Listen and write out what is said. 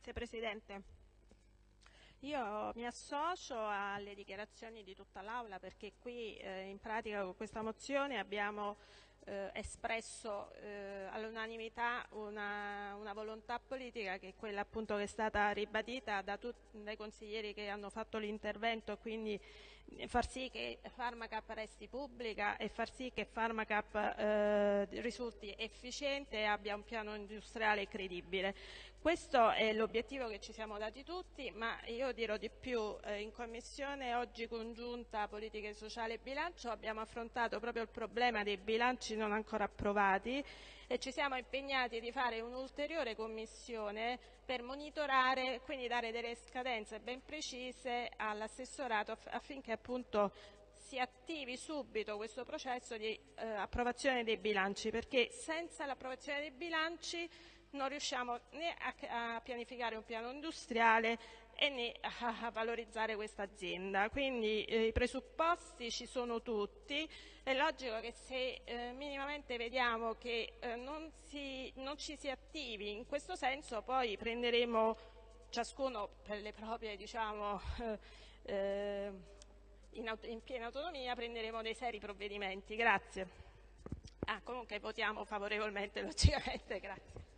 Grazie Presidente. Io mi associo alle dichiarazioni di tutta l'Aula perché qui eh, in pratica con questa mozione abbiamo eh, espresso eh, all'unanimità una, una, volontà politica che è quella appunto che è stata ribadita da dai consiglieri che hanno fatto l'intervento, quindi far sì che Pharmacap resti pubblica e far sì che Pharmacap eh, risulti efficiente e abbia un piano industriale credibile. Questo è l'obiettivo che ci siamo dati tutti, ma io dirò di più, eh, in Commissione oggi congiunta Politica Sociale e Bilancio abbiamo affrontato proprio il problema dei bilanci non ancora approvati e ci siamo impegnati di fare un'ulteriore commissione per monitorare, quindi dare delle scadenze ben precise all'assessorato affinché appunto si attivi subito questo processo di eh, approvazione dei bilanci, perché senza l'approvazione dei bilanci non riusciamo né a, a pianificare un piano industriale e né a, valorizzare questa azienda. Quindi eh, i presupposti ci sono tutti, è logico che se eh, minimamente vediamo che eh, non, si, non, ci si attivi in questo senso poi prenderemo ciascuno per le proprie diciamo, eh, in, in piena autonomia prenderemo dei seri provvedimenti. Grazie. Ah, comunque votiamo favorevolmente logicamente, grazie.